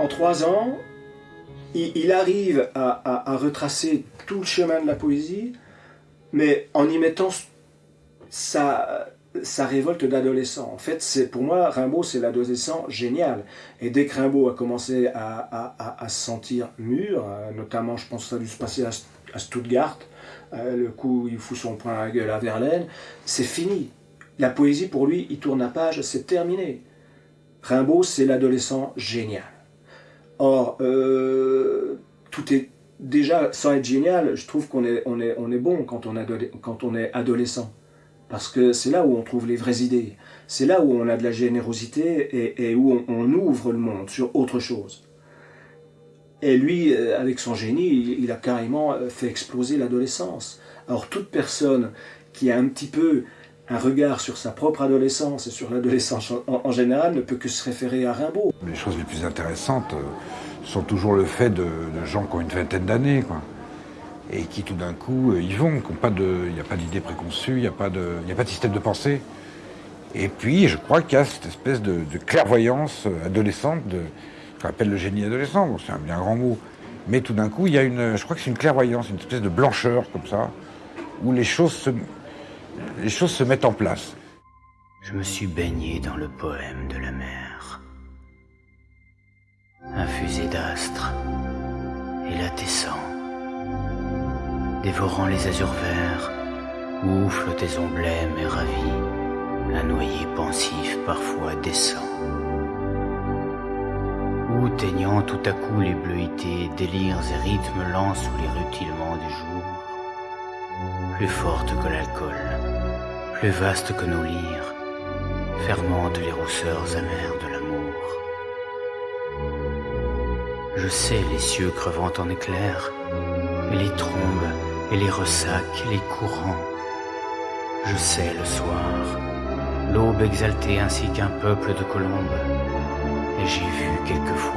en trois ans, il, arrive à, retracer tout le chemin de la poésie, mais en y mettant sa, révolte d'adolescent. En fait, c'est pour moi, Rimbaud, c'est l'adolescent génial. Et dès que Rimbaud a commencé à, se sentir mûr, euh, notamment, je pense que ça a dû se passer à, Stuttgart, euh, le coup où il fout son poing à la gueule à Verlaine, c'est fini. La poésie, pour lui, il tourne la page, c'est terminé. Rimbaud, c'est l'adolescent génial. Or, euh, tout est déjà, sans être génial, je trouve qu'on est, on est, on est bon quand on, est adolescent. Parce que c'est là où on trouve les vraies idées. C'est là où on a de la générosité et, où on, ouvre le monde sur autre chose. Et lui, euh, avec son génie, il, a carrément euh, fait exploser l'adolescence. Alors toute personne qui a un petit peu un regard sur sa propre adolescence et sur l'adolescence en, général ne peut que se référer à Rimbaud. Les choses les plus intéressantes euh, sont toujours le fait de, gens qui ont une vingtaine d'années. quoi et qui tout d'un coup euh, y vont, il n'y a pas d'idée préconçue, il n'y a, pas de, système de pensée. Et puis je crois qu'il y a cette espèce de, clairvoyance euh, adolescente, de, qu'on appelle le génie adolescent, c'est un bien grand mot, mais tout d'un coup il y a une, je crois que c'est une clairvoyance, une espèce de blancheur comme ça, où les choses se, les choses se mettent en place. Je me suis baigné dans le poème de la mer, infusé d'astres et la dévorant les azurs verts, oufle tes emblèmes et ravis, un noyer pensif parfois descend. Ou teignant tout à coup les bleuités, délires et rythmes lents sous les rutilements du jour, plus forte que l'alcool, plus vaste que nos lyres, fermentent les rousseurs amères de l'amour. Je sais les cieux crevant en éclairs, et les trombes et les ressacs, les courants. Je sais le soir, l'aube exaltée ainsi qu'un peuple de colombes, et j'ai vu quelquefois